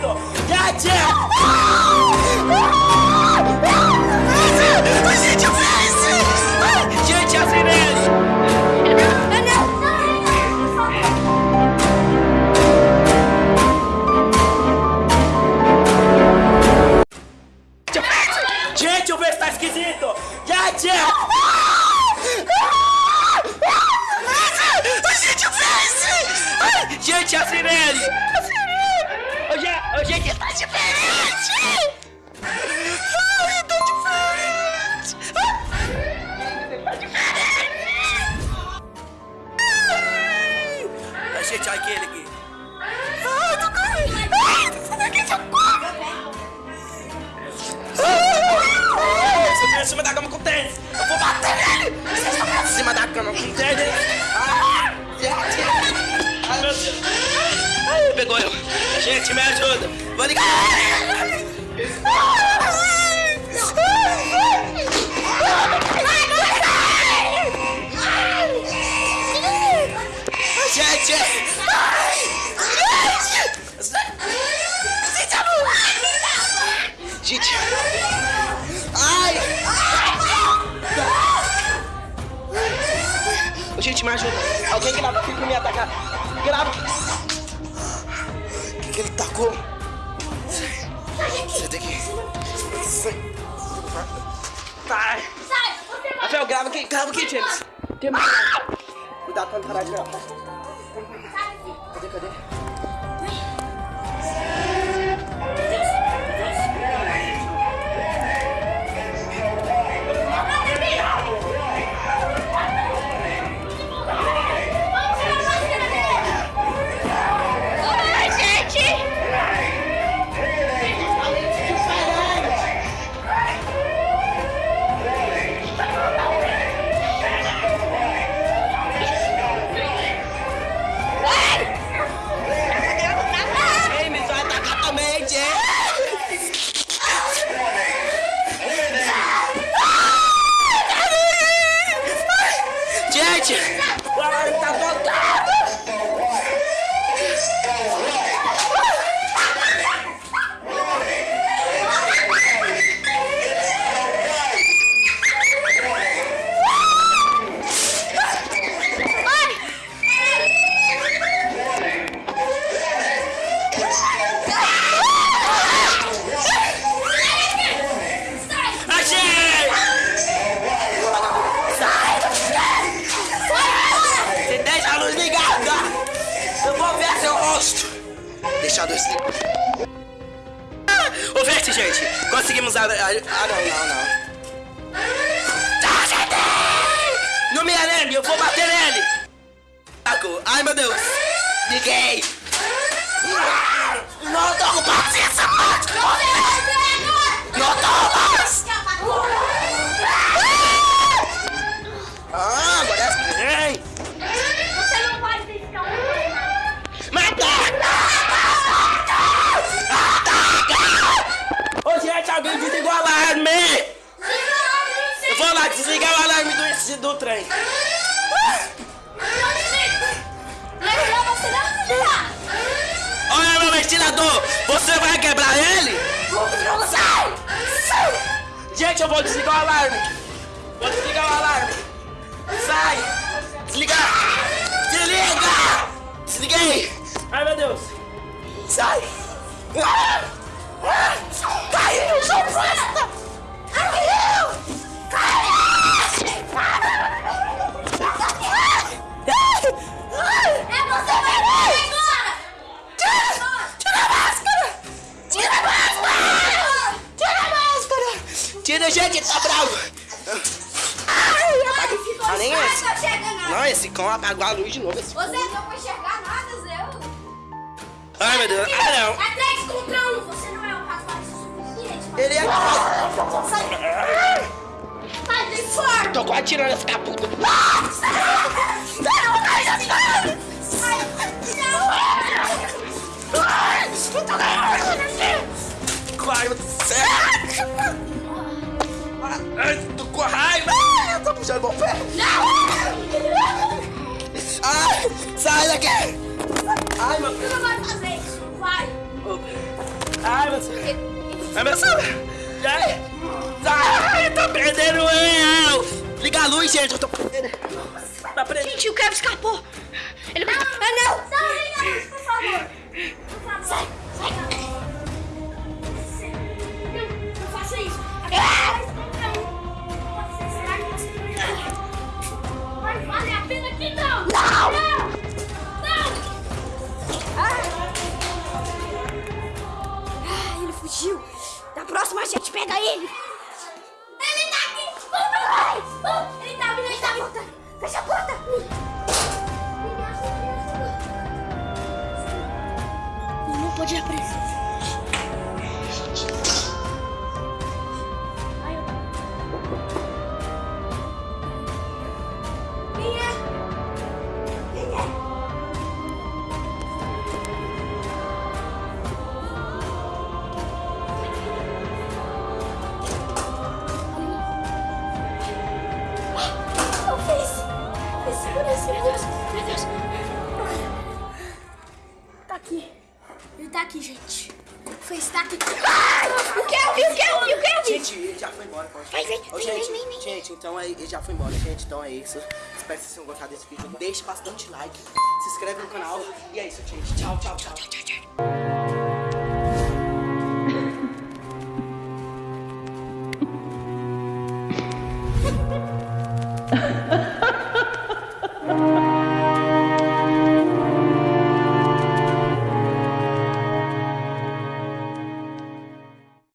bueno. ¡Ya, ya! Gente, olha aquele aqui. Ai, tô correndo! Ai, tô aqui, socorro! Ai, subi em cima da cama com tênis! Eu vou bater nele! Você está em cima da cama com tênis! Ai, meu Deus! Ai, pegou eu! Gente, me ajuda! Vou ligar! Gente! Ai! Gente, me ajuda! Alguém grava aqui que me atacar! Grava! O que, ele tacou? Você tem que. Tá. Rafael, grava aqui, grava aqui, James. Tem. Cuidado pra não parar de gravar. Cadê, cadê? Gente! Ah, não, não, não. Acertei! No Miarene, eu vou bater nele! Ai, meu Deus! Liguei! Não tô com paciência mais! Ventilador! Você vai quebrar ele? Sai! Sai! Gente, eu vou desligar o alarme. Vou desligar o alarme. Sai! Desligar! Desliga! Esse. Não nada! Não, esse cão apagou a luz de novo. Você não vai enxergar nada, Zé! Ai, meu Deus. Ah, não. É 3 contra 1! Você não é um rapaz suficiente! pra- Ele é... Sai! Sai de fora! Tô quase tirando essa caputa. Ai, meu Deus do céu! Ai, tô com raiva! Ai, eu tô puxando meu pé! Ai, sai daqui! Ai, meu Você não vai fazer isso! Vai! Ai, meu Deus! Ai, meu Deus! Ai, ai, eu tô prendendo eu! Liga a luz, gente, eu tô prendendo. Tá prendendo. Gente, o Kevin escapou! Ele vai... Ah, não! Não, liga a luz, por favor! Por favor! Sai! Sai! Fugiu. Da próxima a gente pega ele. Ele tá aqui. Vai. Vamos. Ele tá vindo, ele tá vindo. Fecha a porta. Não, não pode ir. Meu Deus, meu Deus, meu Deus. Tá aqui. Ele tá aqui, gente. Foi está aqui. Ah! O que eu vi, o que eu vi, o que eu vi? Gente, ele já foi embora. Pode. Vai, vai, Ô, gente, vem, vem, vem. Gente, então é, ele já foi embora. Gente, então é isso. Espero que vocês tenham gostado desse vídeo. Deixe bastante like. Se inscreve no canal. E é isso, gente. tchau, tchau. tchau, tchau, tchau. tchau. Ha ha ha.